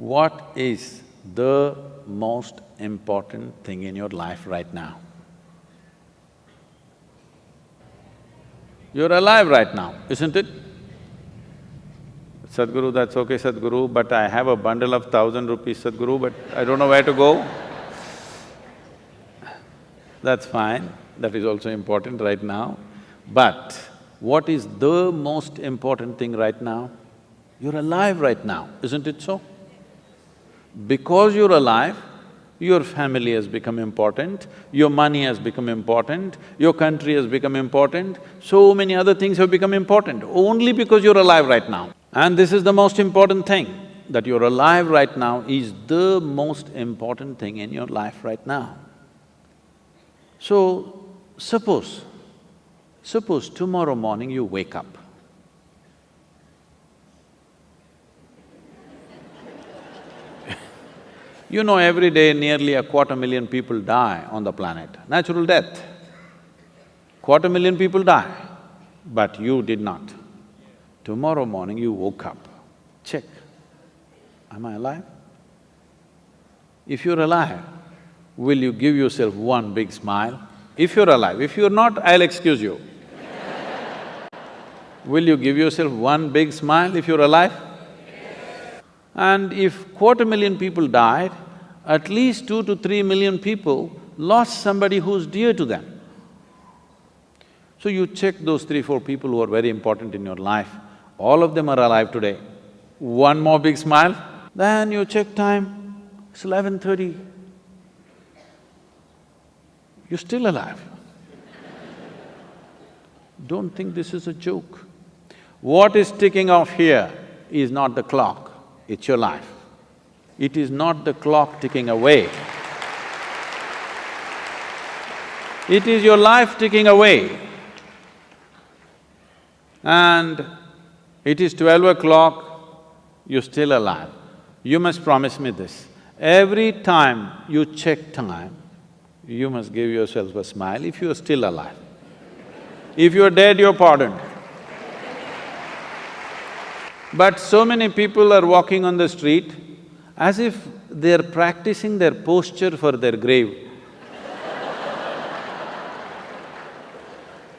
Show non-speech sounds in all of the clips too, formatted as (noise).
What is the most important thing in your life right now? You're alive right now, isn't it? Sadhguru, that's okay, Sadhguru, but I have a bundle of thousand rupees, Sadhguru, but I don't know where to go. That's fine, that is also important right now. But what is the most important thing right now? You're alive right now, isn't it so? Because you're alive, your family has become important, your money has become important, your country has become important, so many other things have become important, only because you're alive right now. And this is the most important thing, that you're alive right now is the most important thing in your life right now. So, suppose, suppose tomorrow morning you wake up. You know every day nearly a quarter million people die on the planet, natural death. Quarter million people die, but you did not. Tomorrow morning you woke up, check, am I alive? If you're alive, will you give yourself one big smile? If you're alive, if you're not, I'll excuse you. (laughs) will you give yourself one big smile if you're alive? And if quarter million people died, at least two to three million people lost somebody who's dear to them. So you check those three, four people who are very important in your life, all of them are alive today. One more big smile, then you check time, it's eleven thirty. You're still alive. Don't think this is a joke. What is ticking off here is not the clock, it's your life. It is not the clock ticking away. It is your life ticking away. And it is twelve o'clock, you're still alive. You must promise me this, every time you check time, you must give yourself a smile if you are still alive. If you're dead, you're pardoned. But so many people are walking on the street as if they're practicing their posture for their grave. (laughs)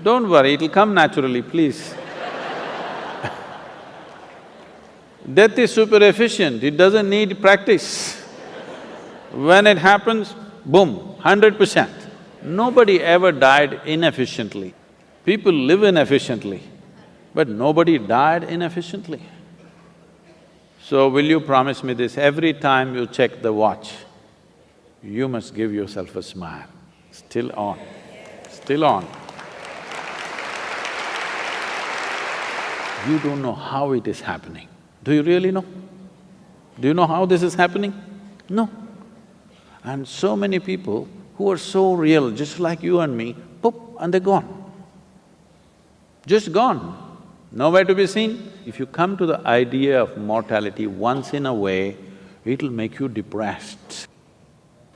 Don't worry, it'll come naturally, please. (laughs) Death is super efficient, it doesn't need practice. When it happens, boom, hundred percent. Nobody ever died inefficiently. People live inefficiently, but nobody died inefficiently. So will you promise me this, every time you check the watch, you must give yourself a smile, still on, still on. You don't know how it is happening. Do you really know? Do you know how this is happening? No. And so many people who are so real, just like you and me, poop, and they're gone. Just gone nowhere to be seen. If you come to the idea of mortality once in a way, it'll make you depressed,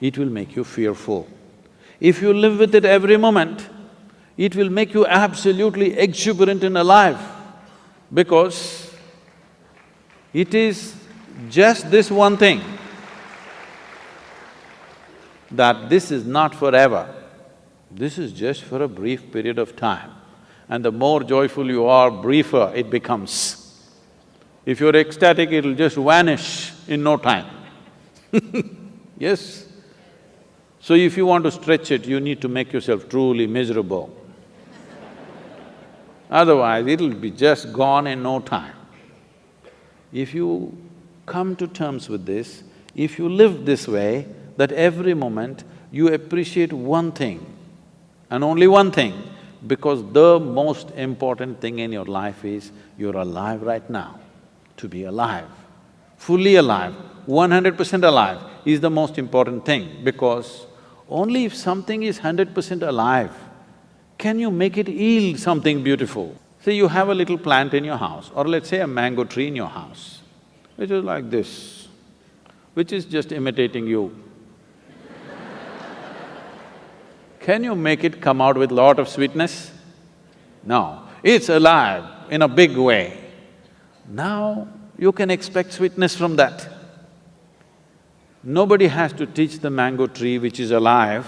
it will make you fearful. If you live with it every moment, it will make you absolutely exuberant and alive because it is just this one thing that this is not forever, this is just for a brief period of time and the more joyful you are, briefer it becomes. If you're ecstatic, it'll just vanish in no time (laughs) Yes? So if you want to stretch it, you need to make yourself truly miserable. Otherwise, it'll be just gone in no time. If you come to terms with this, if you live this way, that every moment you appreciate one thing and only one thing, because the most important thing in your life is you're alive right now. To be alive, fully alive, one hundred percent alive is the most important thing because only if something is hundred percent alive, can you make it yield something beautiful. Say you have a little plant in your house or let's say a mango tree in your house, which is like this, which is just imitating you. Can you make it come out with lot of sweetness? No, it's alive in a big way. Now you can expect sweetness from that. Nobody has to teach the mango tree which is alive,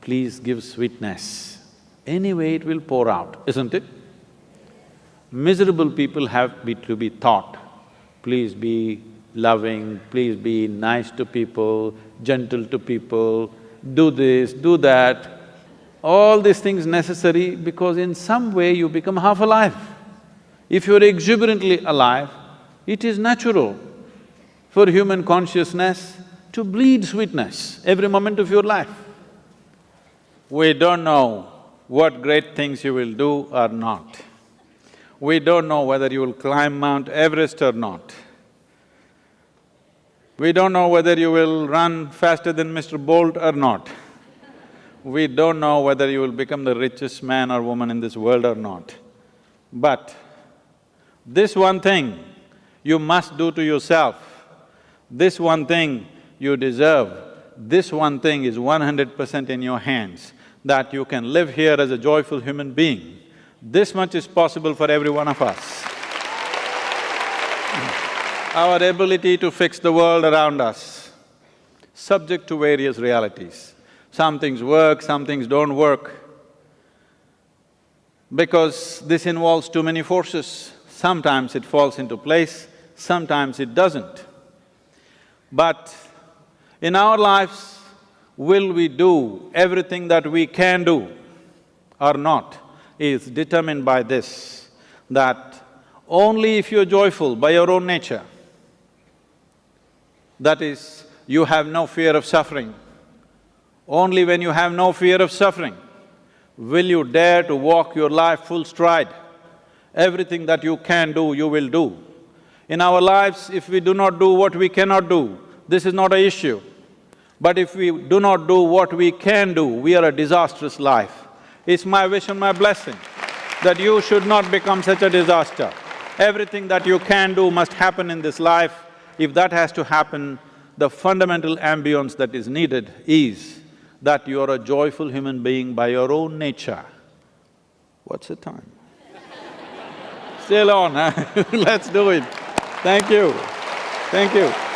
please give sweetness. Anyway, it will pour out, isn't it? Miserable people have be to be taught, please be loving, please be nice to people, gentle to people, do this, do that. All these things necessary because in some way you become half alive. If you're exuberantly alive, it is natural for human consciousness to bleed sweetness every moment of your life. We don't know what great things you will do or not. We don't know whether you will climb Mount Everest or not. We don't know whether you will run faster than Mr. Bolt or not. We don't know whether you will become the richest man or woman in this world or not. But this one thing you must do to yourself, this one thing you deserve, this one thing is one hundred percent in your hands, that you can live here as a joyful human being. This much is possible for every one of us. (laughs) Our ability to fix the world around us, subject to various realities. Some things work, some things don't work. Because this involves too many forces, sometimes it falls into place, sometimes it doesn't. But in our lives, will we do everything that we can do or not is determined by this, that only if you're joyful by your own nature, that is, you have no fear of suffering, only when you have no fear of suffering will you dare to walk your life full stride. Everything that you can do, you will do. In our lives, if we do not do what we cannot do, this is not an issue. But if we do not do what we can do, we are a disastrous life. It's my wish and my blessing that you should not become such a disaster. Everything that you can do must happen in this life. If that has to happen, the fundamental ambience that is needed is that you are a joyful human being by your own nature. What's the time? Still on, huh? (laughs) Let's do it. Thank you. Thank you.